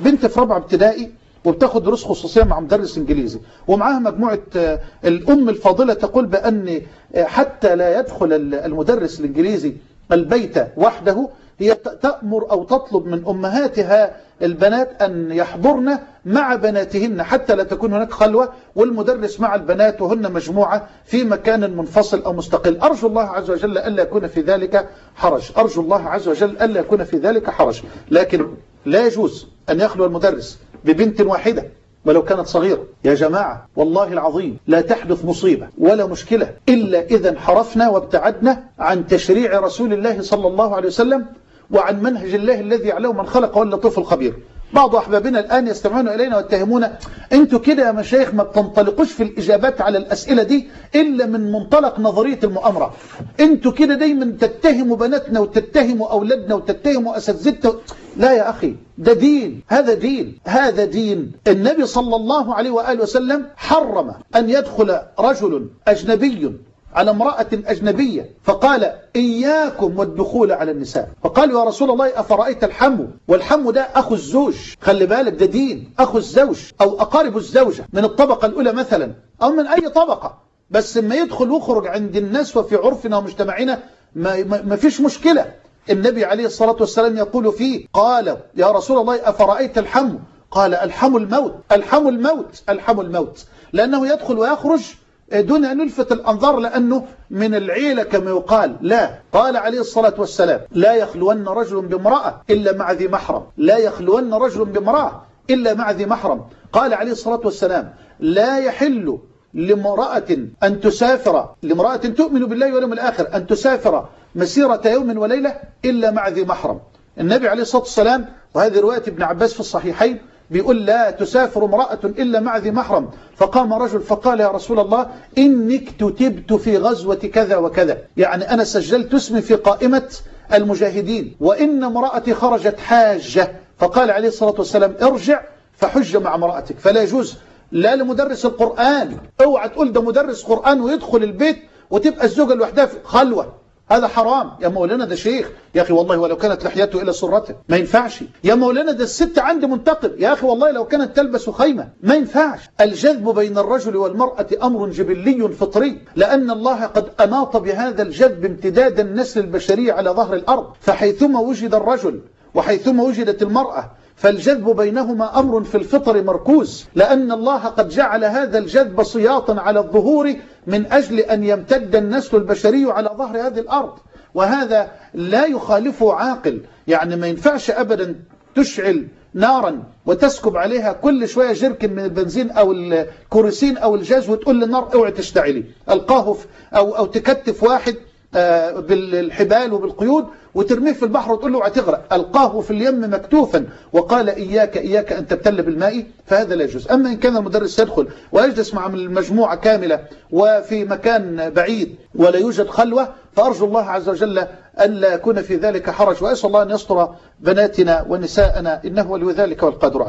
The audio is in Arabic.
بنت في رابعة ابتدائي وبتاخد دروس خصوصية مع مدرس انجليزي. ومعاها مجموعة آه، الأم الفاضلة تقول بأن آه، حتى لا يدخل ال- المدرس الانجليزي البيت وحده هي تأمر أو تطلب من أمهاتها البنات أن يحضرن مع بناتهن حتى لا تكون هناك خلوة والمدرس مع البنات وهن مجموعة في مكان منفصل أو مستقل. أرجو الله عز وجل ألا يكون في ذلك حرج. أرجو الله عز وجل ألا يكون في ذلك حرج. لكن لا يجوز أن يخلو المدرس ببنت واحدة ولو كانت صغيرة. يا جماعة والله العظيم لا تحدث مصيبة ولا مشكلة إلا إذا انحرفنا وابتعدنا عن تشريع رسول الله صلى الله عليه وسلم وعن منهج الله الذي يعلم من خلق واللطيف الخبير. بعض أحبابنا الآن يستمعون إلينا ويتهمون أنتوا كده يا مشايخ ما بتنطلقوش في الإجابات على الأسئلة دي إلا من منطلق نظرية المؤامرة. أنتوا كده دايما تتهموا بناتنا وتتهموا أولادنا وتتهموا أساتذتنا. لا يا أخي ده دين هذا دين هذا دين. النبي صلى الله عليه وآله وسلم حرم أن يدخل رجل أجنبي على امرأة أجنبية فقال إياكم والدخول على النساء. فقالوا يا رسول الله أفرأيت الحم والحم ده أخو الزوج. خلي بالك ده دين أخو الزوج أو أقارب الزوجة من الطبقة الأولى مثلا أو من أي طبقة. بس ما يدخل ويخرج عند الناس وفي عرفنا ومجتمعنا ما, ما, فيش مشكلة. النبي عليه الصلاة والسلام يقول فيه قال يا رسول الله أفرأيت الحم قال الحم الموت الحم الموت الحم الموت. لأنه يدخل ويخرج دون أن يلفت الأنظار لأنه من العيلة كما يقال. لا. قال عليه الصلاة والسلام لا يخلون رجل بامرأة إلا مع ذي محرم. لا يخلون رجل بامرأة إلا مع ذي محرم. قال عليه الصلاة والسلام لا يحل لامرأة أن تسافر لامرأة تؤمن بالله واليوم الآخر أن تسافر مسيرة يوم وليلة إلا مع ذي محرم. النبي عليه الصلاة والسلام وهذه رواية ابن عباس في الصحيحين بيقول لا تسافر امرأة إلا مع ذي محرم. فقام رجل فقال يا رسول الله إنك كتبت في غزوة كذا وكذا. يعني أنا سجلت اسمي في قائمة المجاهدين. وإن امرأتي خرجت حاجة. فقال عليه الصلاة والسلام ارجع فحج مع امرأتك. فلا يجوز. لا لمدرس القرآن. اوعى تقول ده مدرس قرآن ويدخل البيت وتبقى الزوجة لوحدها في خلوة. هذا حرام. يا مولانا ده شيخ. يا أخي والله ولو كانت لحيته إلى سرته ما ينفعش. يا مولانا ده الست عندي منتقب يا أخي والله لو كانت تلبس خيمة ما ينفعش. الجذب بين الرجل والمرأة أمر جبلي فطري لأن الله قد أناط بهذا الجذب امتداد النسل البشري على ظهر الأرض. فحيثما وجد الرجل وحيثما وجدت المرأة فالجذب بينهما أمر في الفطر مركوز لأن الله قد جعل هذا الجذب سياطا على الظهور من أجل أن يمتد النسل البشري على ظهر هذه الأرض. وهذا لا يخالفه عاقل يعني ما ينفعش أبدا تشعل نارا وتسكب عليها كل شوية جركن من البنزين أو الكورسين أو الجاز وتقول للنار اوعي تشتعلي. ألقاه أو, أو تكتف واحد بالحبال وبالقيود وترميه في البحر وتقول له اعتغرق. ألقاه في اليم مكتوفا وقال إياك إياك أن تبتل بالماء فهذا لا يجوز. أما إن كان المدرس يدخل ويجلس مع المجموعة كاملة وفي مكان بعيد ولا يوجد خلوة فأرجو الله عز وجل ألا يكون في ذلك حرج وأسأل الله أن يستر بناتنا ونساءنا إنه ولي ذلك والقادر عليه.